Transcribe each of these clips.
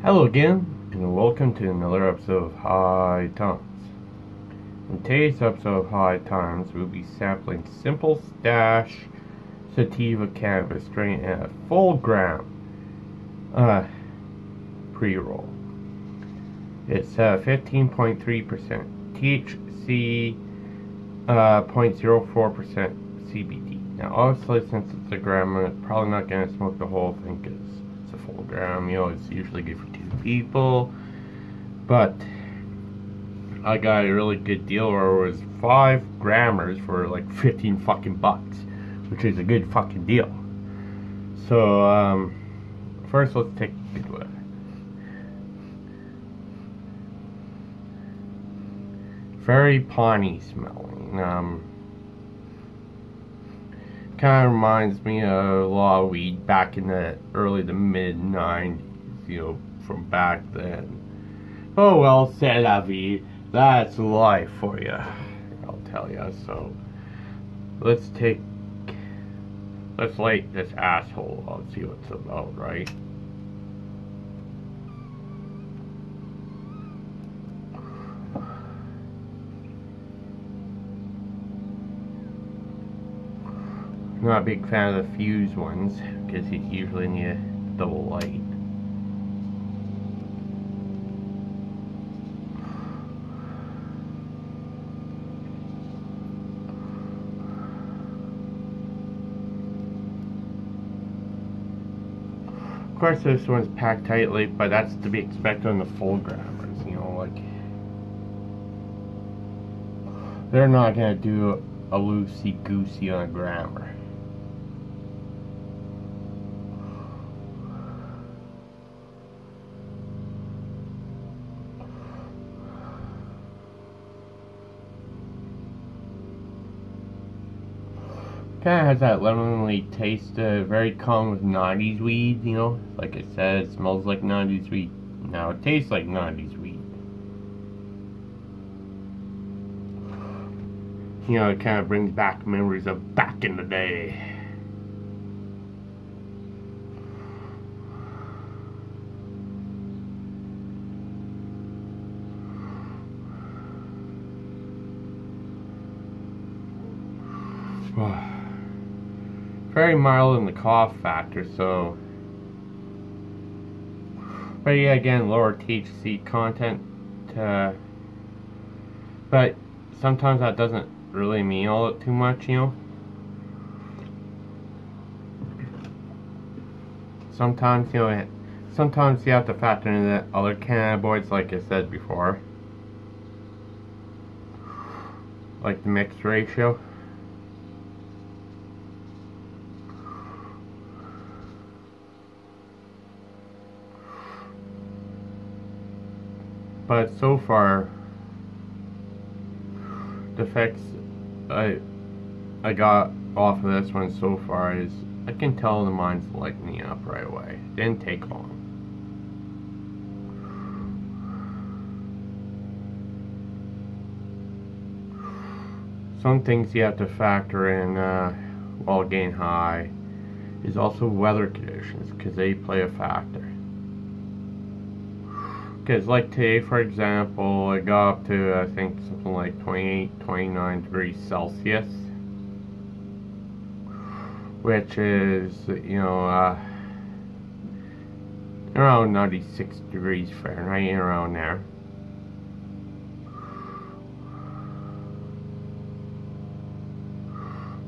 Hello again, and welcome to another episode of High Times. In today's episode of High Times, we'll be sampling Simple Stash Sativa Cannabis strain at a full gram uh, pre-roll. It's uh, 15.3% THC, uh, 0.04% CBD. Now, obviously, since it's a gram, I'm probably not going to smoke the whole thing because it's a full gram. You know, it's usually good for two people. But I got a really good deal where it was five grammers for like 15 fucking bucks, which is a good fucking deal. So, um, first let's take a good one. Very piney smelling. Um, kind of reminds me of a lot of weed back in the early to mid 90s, you know, from back then. Oh well, c'est la vie. That's life for you. I'll tell you. So, let's take. Let's light this asshole up, see what it's about, right? I'm not a big fan of the fuse ones because you usually need a double light. Of course, this one's packed tightly, but that's to be expected on the full grammars. You know, like they're not gonna do a loosey goosey on a grammar. Kind of has that lemony taste, uh, very common with 90s weed, you know? Like I said, it smells like 90s weed. Now it tastes like 90s weed. You know, it kind of brings back memories of back in the day. very mild in the cough factor, so. But yeah, again, lower THC content. Uh, but sometimes that doesn't really mean all that too much, you know. Sometimes, you know, sometimes you have to factor in the other cannabinoids, like I said before. Like the mix ratio. But so far the effects I I got off of this one so far is I can tell the mind's lightening up right away. Didn't take long. Some things you have to factor in uh, while getting high is also weather conditions because they play a factor. Because like today, for example, it got up to, I think, something like 28, 29 degrees Celsius. Which is, you know, uh, around 96 degrees Fahrenheit, around there.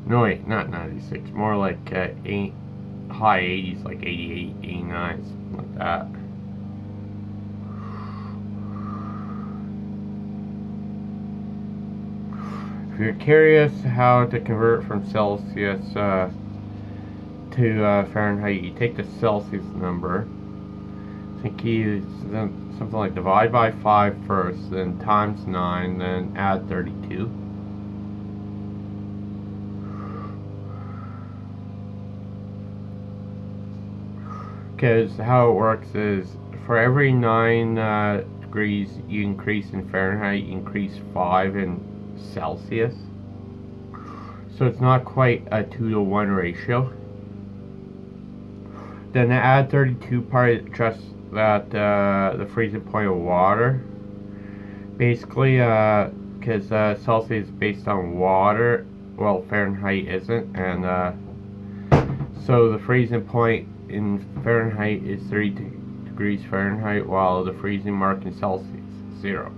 No, wait, not 96. More like uh, eight, high 80s, like 88, 89, something like that. You're curious how to convert from Celsius uh, to uh, Fahrenheit, you take the Celsius number. I think you something like divide by 5 first, then times 9, then add 32. Because how it works is for every 9 uh, degrees you increase in Fahrenheit, you increase 5 in Celsius. So it's not quite a 2 to 1 ratio. Then the add 32 part just that uh, the freezing point of water. Basically, because uh, Celsius is based on water, well, Fahrenheit isn't, and uh, so the freezing point in Fahrenheit is 30 degrees Fahrenheit, while the freezing mark in Celsius is zero.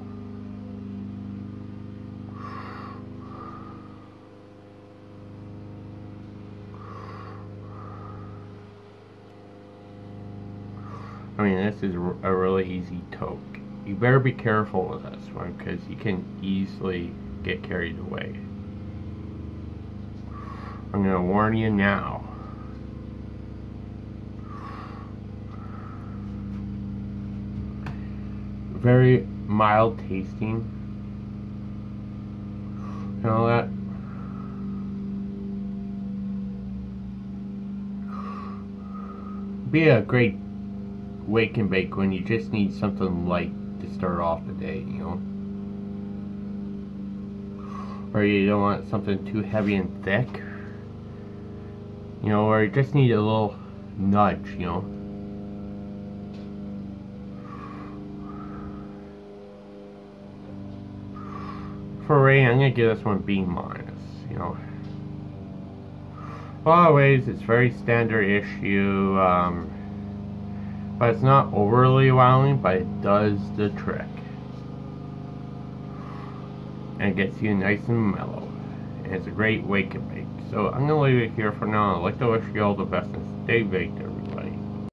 I mean, this is a really easy toke. You better be careful with this one because you can easily get carried away. I'm going to warn you now. Very mild tasting. And all that. Be a great wake and bake when you just need something light to start off the day, you know. Or you don't want something too heavy and thick. You know, or you just need a little nudge, you know. For rating, I'm gonna give this one B minus, you know. A lot of ways, it's very standard issue. Um, but it's not overly wowing, but it does the trick. And it gets you nice and mellow. And it's a great wake and bake. So I'm going to leave it here for now. I'd like to wish you all the best and stay baked.